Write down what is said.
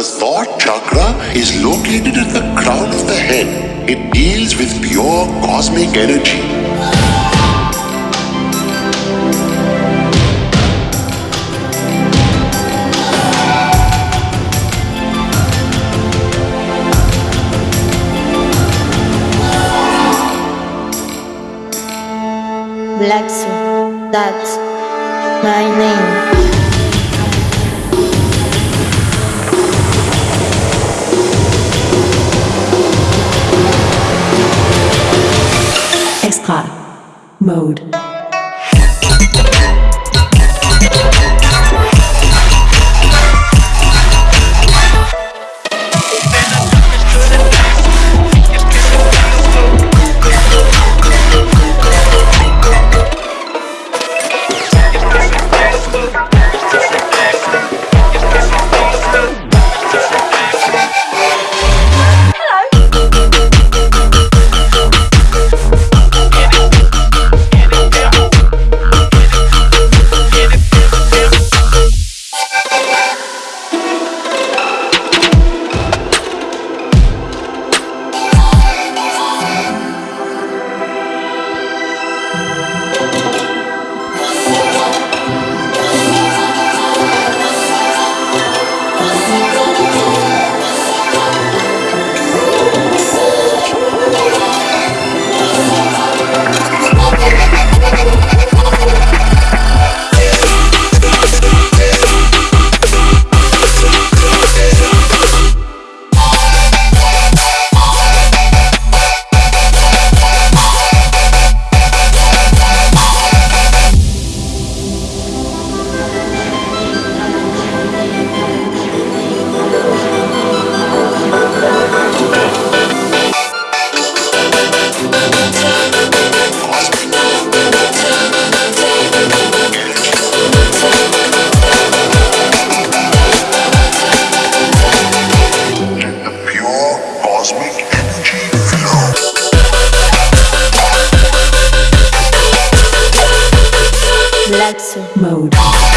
The thought chakra is located at the crown of the head. It deals with pure cosmic energy. Lexi, that's my name. Hot mode. Flexo mode.